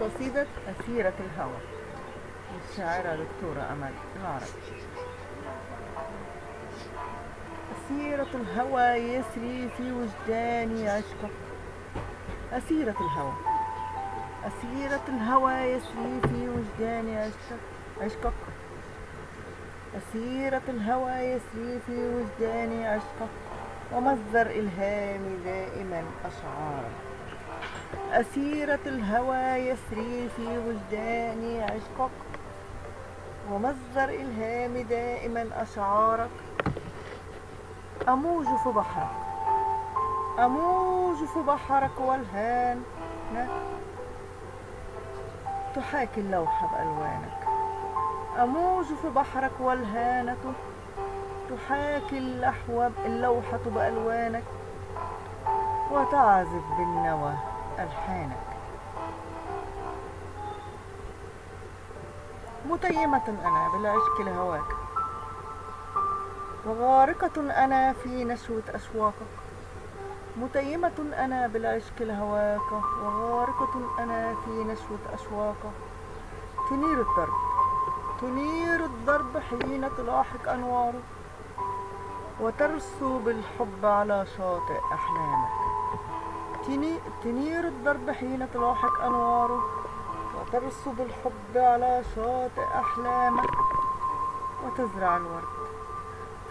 قصيدة أسيرة الهوى للشاعرة دكتورة أمل العربي أسيرة الهوى يسري في وجداني عشقك أسيرة الهوى أسيرة الهوى يسري في وجداني عشقك عشقك. أسيرة الهوى يسري في وجداني عشقك. ومصدر إلهامي دائما أشعارك. أسيرة الهوى يسري في وجداني عشقك ومصدر إلهامي دائما أشعارك. أموج في بحرك أموج في بحرك والهان. تحاكي اللوحة بألوانك أموج في بحرك والهانة. تحاكي اللوحة بألوانك وتعزف بالنوى. ألحانك متيمة أنا بالعشق لهواك. وغارقة أنا في نشوة أشواقك متيمة أنا بالعشق لهواك. وغارقة أنا في نشوة أشواقك تنير الدرب. تنير الدرب حين تلاحق أنواره وترسو بالحب على شاطئ أحلامك. تنير الدرب حين تلاحق أنواره. وترسو بالحب على شاطئ أحلامك وتزرع الورد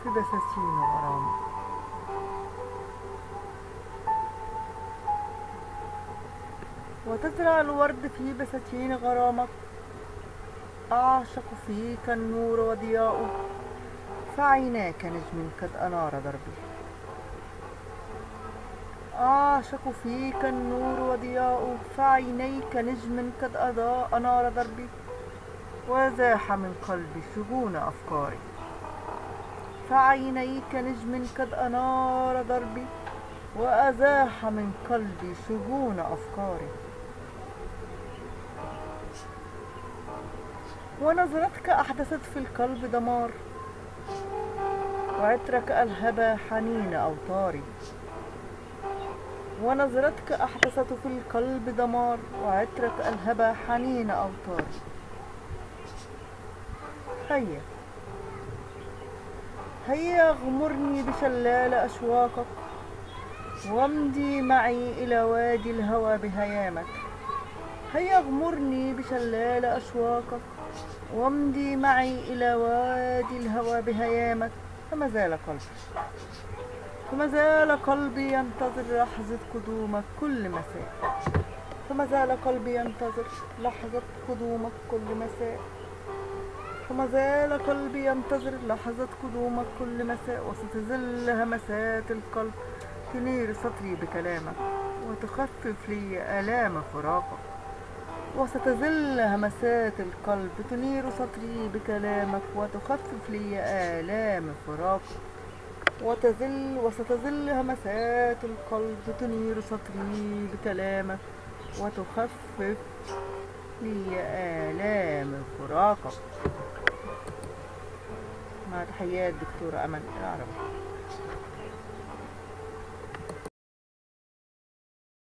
في بساتين غرامك وتزرع الورد في بساتين غرامك أعشق فيك النور وضياؤه. فعيناك نجم قد أنار دربي أعشق فيك النور وضياؤه فعينيك نجم قد أضاء أنار دربي وزاح من قلبي شجون أفكاري. فعينيك نجم قد أنار دربي وأزاح من قلبي شجون أفكاري. ونظرتك أحدثت في القلب دمار وعطرك ألهب حنين أوطاري ونظرتك أحدثت في القلب دمار وعطرك ألهب حنين أوطاري هيا. هيا أغمرني بشلال أشواقك وامضي معي إلى وادي الهوى بهيامك. هيا أغمرني بشلال أشواقك وامضي معي إلى وادي الهوى بهيامك. فما زال قلبي فما زال قلبي ينتظر لحظة قدومك كل مساء. فما زال قلبي ينتظر لحظة قدومك كل مساء. فما زال قلبي ينتظر لحظة قدومك كل مساء. وستظل همسات القلب تنير سطري بكلامك وتخفف لي آلام فراقك. وستظل همسات القلب تنير سطري بكلامك وتخفف لي آلام فراقك. وتظل وستظل همسات القلب تنير سطري بكلامك وتخفف لي آلام فراقك مع تحيات دكتورة أمل العربي